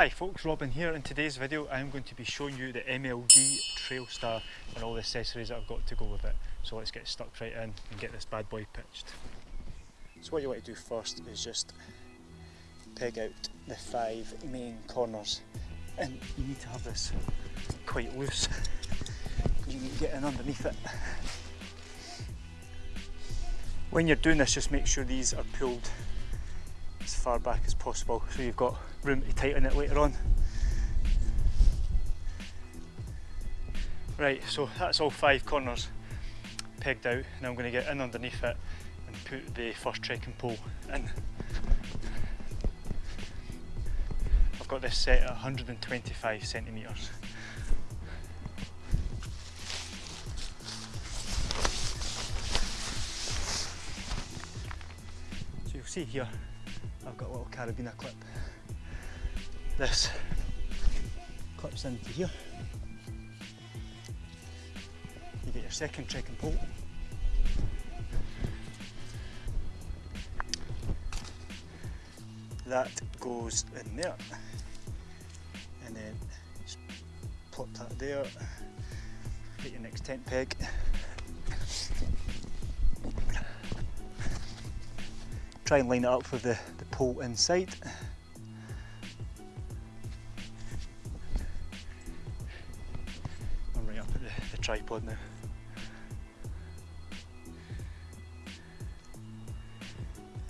Hi folks, Robin here. In today's video I'm going to be showing you the MLD Trailstar and all the accessories that I've got to go with it. So let's get stuck right in and get this bad boy pitched. So what you want to do first is just peg out the five main corners and you need to have this quite loose because you need to get in underneath it. When you're doing this just make sure these are pulled as far back as possible so you've got room to tighten it later on. Right, so that's all five corners pegged out. Now I'm going to get in underneath it and put the first trekking pole in. I've got this set at 125 centimetres. So you'll see here I've got a little carabiner clip. This clips into here. You get your second trekking pole. That goes in there. And then just plop that there. Get your next tent peg. Try and line it up with the, the pole inside. Tripod now.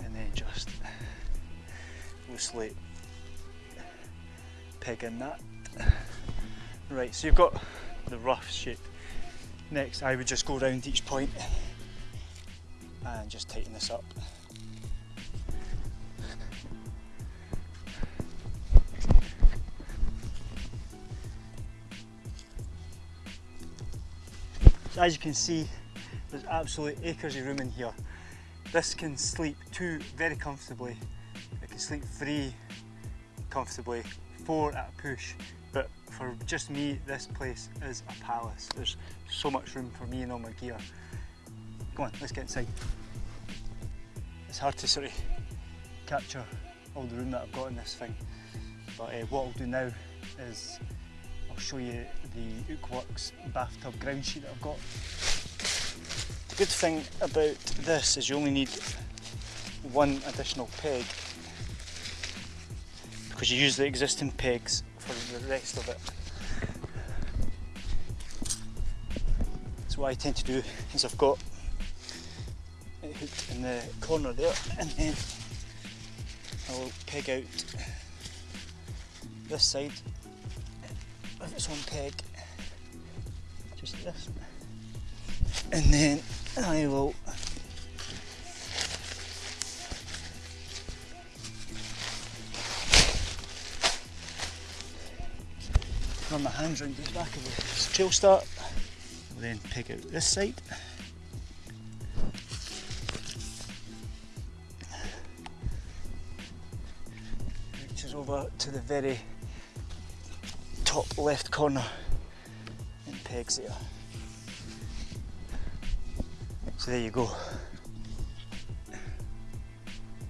And then just loosely peg in that. Right, so you've got the rough shape. Next I would just go around each point and just tighten this up. As you can see, there's absolutely acres of room in here. This can sleep two very comfortably. It can sleep three comfortably, four at a push. But for just me, this place is a palace. There's so much room for me and all my gear. Come on, let's get inside. It's hard to sort of capture all the room that I've got in this thing. But uh, what I'll do now is show you the Oookworks bathtub ground sheet that I've got. The good thing about this is you only need one additional peg because you use the existing pegs for the rest of it. So what I tend to do is I've got it hooked in the corner there and then I'll peg out this side with its own peg, just this, and then I will run my hands around the back of the Trailstar, then pick out this side. Reaches over to the very top left corner and pegs there. So there you go.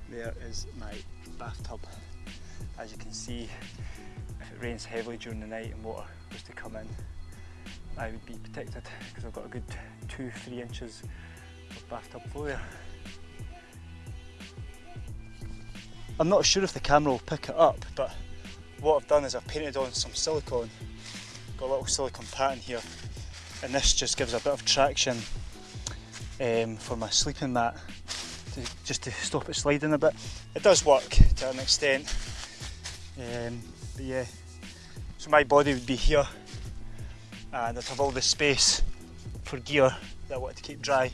There is my bathtub. As you can see, if it rains heavily during the night and water was to come in, I would be protected because I've got a good two, three inches of bathtub flow there. I'm not sure if the camera will pick it up, but what I've done is I've painted on some silicone, got a little silicone pattern here, and this just gives a bit of traction um, for my sleeping mat, to, just to stop it sliding a bit. It does work to an extent, um, but yeah, so my body would be here, and I'd have all the space for gear that I want to keep dry,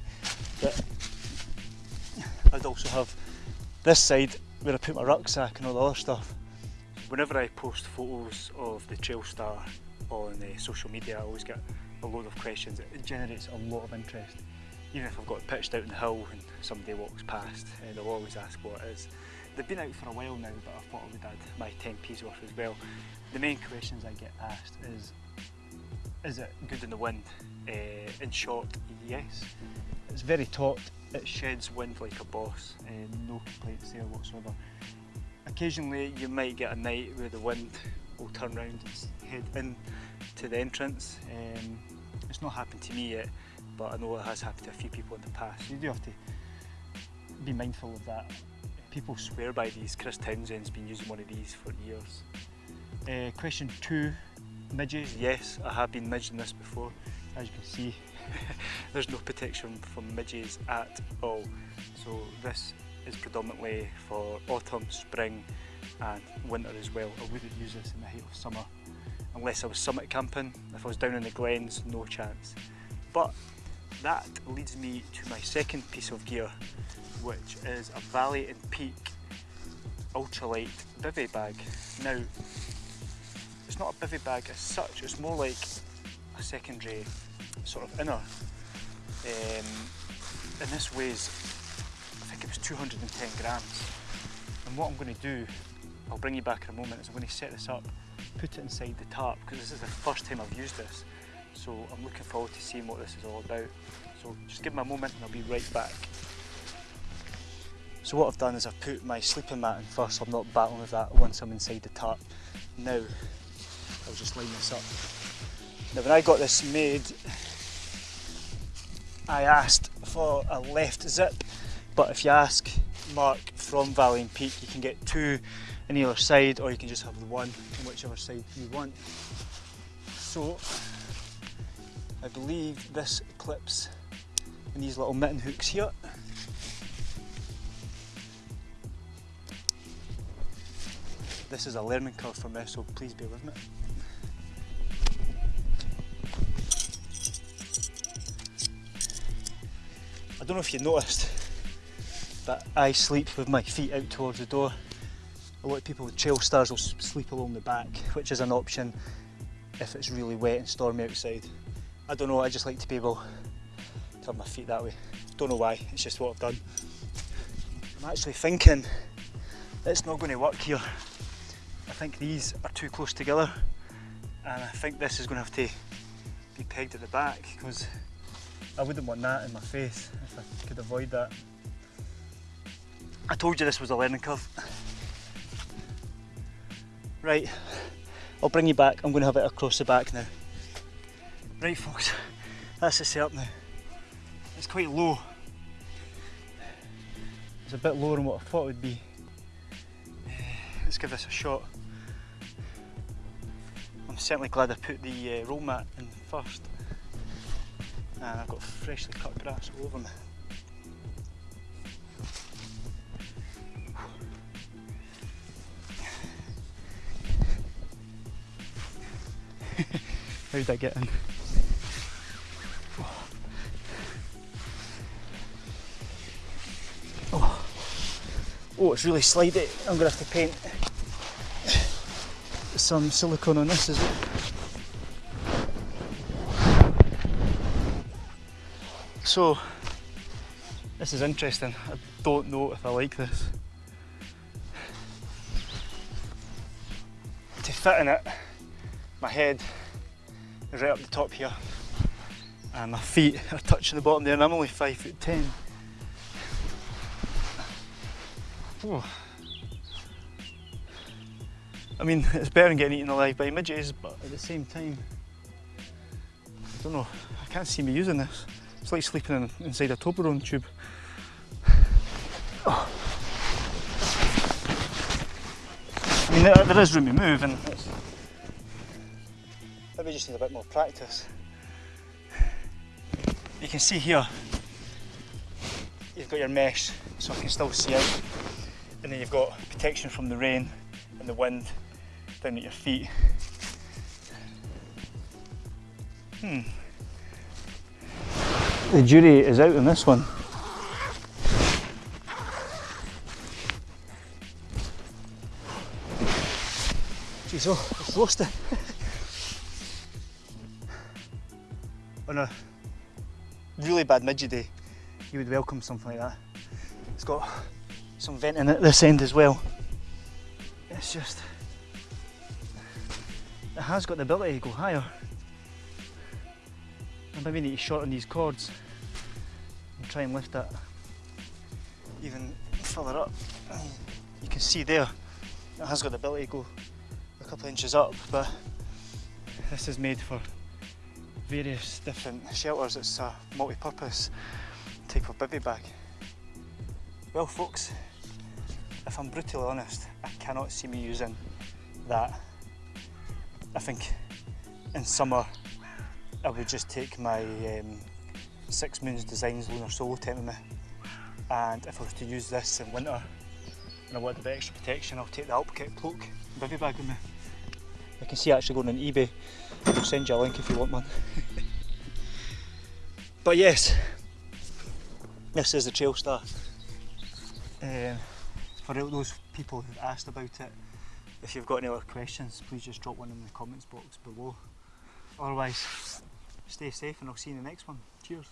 but I'd also have this side where I put my rucksack and all the other stuff. Whenever I post photos of the Trailstar on uh, social media, I always get a load of questions. It generates a lot of interest. Even if I've got it pitched out in the hill and somebody walks past, uh, they'll always ask what it is. They've been out for a while now, but I thought I would add my 10p's worth as well. The main questions I get asked is, is it good in the wind? Uh, in short, yes. It's very taut, it sheds wind like a boss, uh, no complaints there whatsoever occasionally you might get a night where the wind will turn round and head in to the entrance. Um, it's not happened to me yet, but I know it has happened to a few people in the past. You do have to be mindful of that. People swear by these. Chris Townsend's been using one of these for years. Uh, question two, midges. Yes, I have been midging this before. As you can see, there's no protection from midges at all. So this is predominantly for autumn, spring and winter as well. I wouldn't use this in the height of summer unless I was summit camping. If I was down in the glens, no chance. But that leads me to my second piece of gear, which is a Valley and Peak ultralight bivy bag. Now, it's not a bivy bag as such, it's more like a secondary sort of inner. Um, and this weighs, was 210 grams. And what I'm going to do, I'll bring you back in a moment, is I'm going to set this up, put it inside the tarp, because this is the first time I've used this. So I'm looking forward to seeing what this is all about. So just give me a moment and I'll be right back. So what I've done is I've put my sleeping mat in first, so I'm not battling with that once I'm inside the tarp. Now, I'll just line this up. Now when I got this made, I asked for a left zip, but if you ask Mark from Valley and Peak, you can get two on either side, or you can just have the one on whichever side you want. So, I believe this clips in these little mitten hooks here. This is a learning curve for me, so please bear with me. I don't know if you noticed, but I sleep with my feet out towards the door. A lot of people with Trailstars will sleep along the back, which is an option if it's really wet and stormy outside. I don't know, I just like to be able to have my feet that way. Don't know why, it's just what I've done. I'm actually thinking it's not going to work here. I think these are too close together and I think this is going to have to be pegged at the back because I wouldn't want that in my face if I could avoid that. I told you this was a learning curve. Right, I'll bring you back. I'm going to have it across the back now. Right folks, that's the setup now. It's quite low. It's a bit lower than what I thought it would be. Let's give this a shot. I'm certainly glad I put the uh, roll mat in first. And I've got freshly cut grass all over me. How did I get in? Oh. oh, it's really slidey. I'm going to have to paint some silicone on this as well. So, this is interesting. I don't know if I like this. To fit in it, my head right up the top here and my feet are touching the bottom there and I'm only 5 foot 10. Oh. I mean, it's better than getting eaten alive by midges, but at the same time, I don't know, I can't see me using this. It's like sleeping in, inside a Toblerone tube. Oh. I mean, there, there is room to move and maybe just need a bit more practice. You can see here, you've got your mesh so I can still see out and then you've got protection from the rain and the wind down at your feet. Hmm. The jury is out on this one. Jeez, oh, lost it. on a really bad midget day, you would welcome something like that. It's got some venting at this end as well. It's just, it has got the ability to go higher. I maybe need to shorten these cords and try and lift that even further up. You can see there, it has got the ability to go a couple of inches up, but this is made for various different shelters. It's a multi-purpose type of bivy bag. Well folks, if I'm brutally honest, I cannot see me using that. I think in summer I would just take my um, Six Moons Designs Lunar Solo tent with me and if I was to use this in winter and I want a bit extra protection I'll take the Alpkit cloak bivy bag with me. I can see actually going on eBay, I'll send you a link if you want one. but yes, this is the Trailstar. Um, for those people who've asked about it, if you've got any other questions, please just drop one in the comments box below. Otherwise, stay safe and I'll see you in the next one. Cheers.